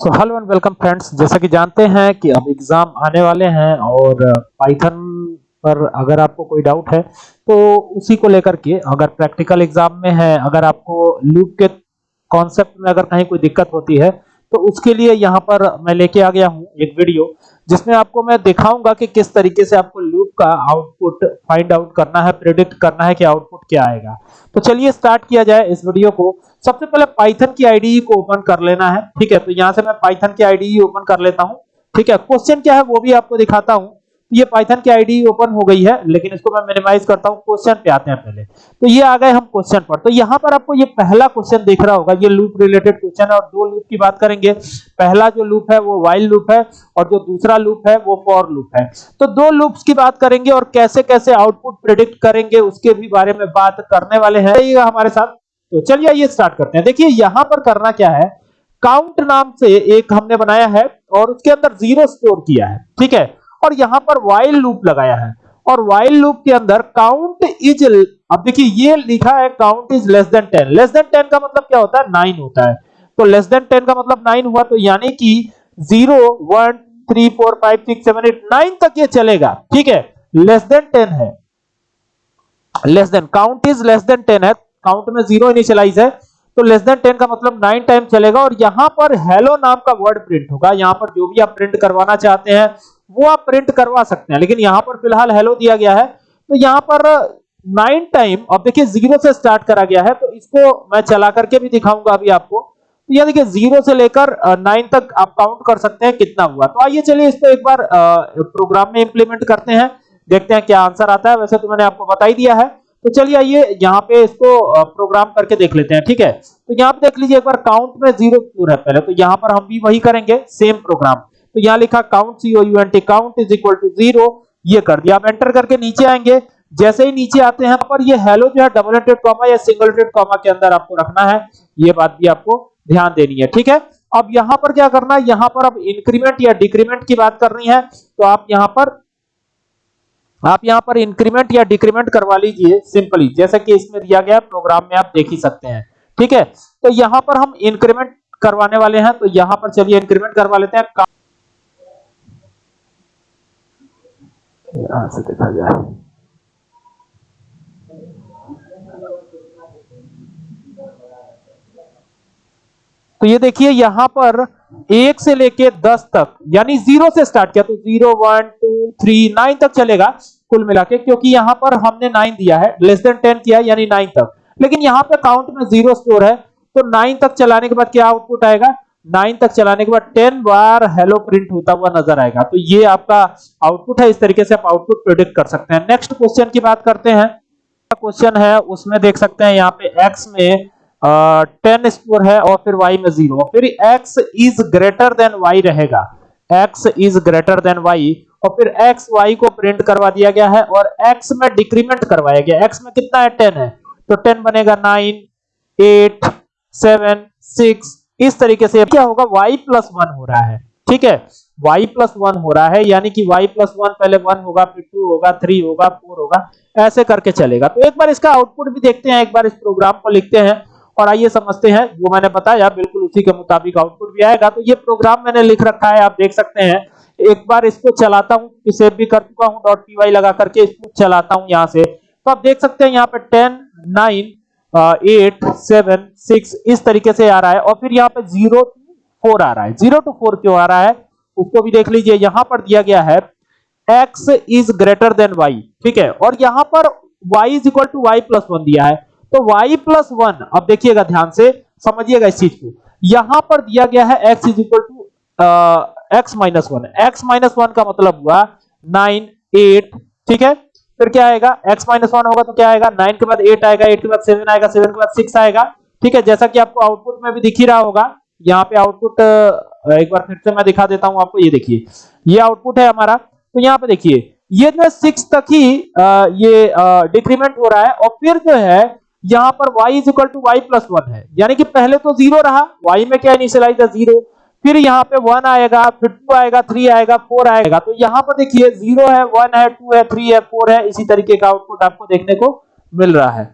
So hello and welcome friends जैसा कि जानते हैं कि अब एग्ज़ाम आने वाले हैं और पाइथन पर अगर आपको कोई डाउट है तो उसी को लेकर के अगर प्रैक्टिकल एग्ज़ाम में है, अगर आपको लूप के कॉन्सेप्ट में अगर कहीं कोई दिक्कत होती है तो उसके लिए यहाँ पर मैं लेके आ गया हूँ एक वीडियो जिसमें आपको मैं दिखाऊँगा कि किस तरीके से आपको लूप का आउटपुट फाइंड आउट करना है प्रिडिक्ट करना है कि आउटपुट क्या आएगा। तो चलिए स्टार्ट किया जाए इस वीडियो को। सबसे पहले पाइथन की आईडीई को ओपन कर लेना है, ठीक है? तो यहाँ से मैं पाइथन की आईडीई ओपन कर लेता हूँ, ठीक है? क्वेश्चन क्या है वो भी आपको दिखाता हूँ। ये पाइथन की आईडी ओपन हो गई है, लेकिन इसको मैं मिनिमाइज करता हूँ क्वेश्चन पे आते हैं पहले। तो ये आ गए हम क्वेश्चन पर। तो यहाँ पर आपको ये पहला क्वेश्चन देख रहा होगा, ये लूप रिलेटेड क्वेश्चन है और दो लूप की बात करेंगे। पहला जो लूप है वो वाइल लूप है और जो दूसरा लूप है वो फॉर लूप है। तो दो लूप्स की बात करेंगे और कैसे कैसे आउटपुट प्रिडिक्ट करेंगे, उसके भी बारे में बात करने वाले हैं। हमारे साथ। तो चलिए ये स्टार्ट करते हैं। देखिए, यहाँ पर करना क्या है? काउंट नाम से एक हमने बनाया है और उसके अंदर ज़ीरो स्टोर किया है। ठीक है? और यहाँ पर वाइल लूप लगाया है। और वाइल लूप के अंदर काउंट इज़ अब देखिए ये लिखा है count is less than 10 less than 10 का मतलब क्या होता है? 9 होता है। तो लेस देन 10 का मतलब 9 हुआ तो यानी कि 0 1 3 4 5 6 7 8 9 तक ये चलेगा। ठीक है? लेस देन 10 है। Less than count is less than 10 है। काउंट में ज़ीरो इनिशियलाइज है। तो लेस देन 10 का मतलब 9 टाइम चलेगा। और यहाँ पर हेलो नाम का वर्ड प्रिंट होगा। यहाँ पर जो भी आप प्रिंट करवाना चाहते हैं वो आप प्रिंट करवा सकते हैं। लेकिन यहाँ पर फ़िलहाल हेलो दिया गया है। तो यहाँ पर नाइन टाइम अब देखिए ज़ीरो से स्टार्ट करा गया है तो इसको मैं चला करके भी दिखाऊँगा अभी आपको। तो यह देखिए ज़ीरो से लेकर नाइन तक आप काउंट कर सकते हैं कितना हुआ। तो आइए चलिए इसको एक बार प्रोग्राम में इंप्लीमेंट करते हैं। देखते हैं क्या आंसर आता है। वैसे तो मैंने आपको बता ही दिया है। तो चलिए आइए यहाँ पे इसको प्रोग्राम करके देख लेते हैं, ठीक है? तो यहाँ पे देख लीजिए एक बार काउंट में ज़ीरो क्यों है। पहले तो यहाँ पर हम भी वही करेंगे सेम प्रोग्राम तो यहाँ लिखा count C O U N T count is equal to zero ये कर दिया। आप एंटर करके नीचे आएँगे। जैसे ही नीचे आते हैं, पर ये हेलो जो है डबल एटेड कॉमा या सिंगल एटेड कॉमा के अंदर आपको रखना है। ये बात भी आपको ध्यान देनी है, ठीक है? अब यहाँ पर क्या करना है? यहाँ पर अब इंक्रीमेंट या डिक्रीमेंट की बात करनी है तो आप यहाँ पर, आप यहाँ पर इंक्रीमेंट या डिक्रीमेंट करवा लीजिए सिंपली जैसा कि इसमें दिया गया प्रोग्राम में आप देख ही सकते हैं, ठीक है? तो यहाँ पर हम इंक्रीमेंट करवाने वाले हैं तो यहाँ पर चलिए इंक्रीमेंट करवा लेते हैं। यहाँ से देखा जाए तो ये देखिए, यहाँ पर एक से लेके दस तक, यानी ज़ीरो से स्टार्ट किया तो zero, one, two, three, nine तक चलेगा कुल मिला के, क्योंकि यहाँ पर हमने नाइन दिया है लेस देन टेन किया, यानी नाइन तक। लेकिन यहाँ पर काउंट में ज़ीरो स्टोर है तो नाइन तक चलाने के बाद क्या आउटपुट आएगा? नाइन तक चलाने के बाद टेन बार हेलो प्रिंट होता हुआ नज़र आएगा। तो ये आपका आउटपुट है, इस तरीके से आप आउटपुट प्रिडिक्ट कर सकते हैं। नेक्स्ट क्वेश्चन की बात करते हैं। क्वेश्चन है, उसमें देख सकते हैं यहाँ पे x में टेन स्कोर है और फिर वाई में ज़ीरो। फिर X is greater than Y रहेगा। X is greater than Y और फिर एक्स वाई को प्रिंट करवा दिया गया है और एक्स में डिक्रीमेंट करवाया गया। एक्स में कितना है? टेन है। तो टेन बनेगा 9 8 7 6 इस तरीके से क्या होगा? y प्लस वन हो रहा है। ठीक है? y प्लस वन हो रहा है, यानी कि y प्लस वन पहले वन होगा, फिर टू होगा थ्री होगा फोर होगा, ऐसे करके चलेगा। तो एक बार इसका आउटपुट भी देखते हैं, एक बार इस प्रोग्राम को लिखते हैं और आइए समझते हैं, जो मैंने बताया, बिल्कुल उसी के मुताबिक आउटपुट भी आएगा। तो ये प्रोग्राम मैंने लिख रखा है, आप देख सकते हैं। एक बार इसको चलाता हूँ सेव भी कर चुका हूँ डॉट पी लगा करके इसको चलाता हूँ यहाँ से। तो आप देख सकते हैं यहाँ पे ten nine eight seven six इस तरीके से आ रहा है और फिर यहाँ पे ज़ीरो टू फोर आ रहा है। ज़ीरो टू फोर क्यों आ रहा है? उसको भी देख लीजिए, यहाँ पर दिया गया है, x is greater than y, ठीक है? और यहाँ पर y is equal to Y plus one दिया है। तो y प्लस वन अब देखिएगा ध्यान से, समझिएगा इस चीज़ को। यहाँ पर दिया गया है x is equal to X minus one X minus one का मतलब हुआ नाइन एट ठीक है? फिर क्या आएगा? X माइनस वन होगा तो क्या आएगा? नाइन के बाद एट आएगा एट के बाद सेवन आएगा सेवन के बाद सिक्स आएगा। ठीक है? जैसा कि आपको आउटपुट में भी दिख ही रहा होगा यहाँ पे आउटपुट एक बार फिर से मैं दिखा देता हूँ आपको ये देखिए। ये आउटपुट है हमारा तो यहाँ पे देखिए ये जो है सिक्स तक ही आ, ये डिक्रीमेंट हो रहा है और फिर जो है यहाँ पर y is equal to Y plus one है। यानी कि पहले तो ज़ीरो रहा y में क्या इनिशियलाइज है? ज़ीरो फिर यहाँ पे वन आएगा, फिर टू आएगा थ्री आएगा फोर आएगा। तो यहाँ पर देखिए ज़ीरो है वन है टू है थ्री है फोर है, इसी तरीके का आउटपुट आपको देखने को मिल रहा है।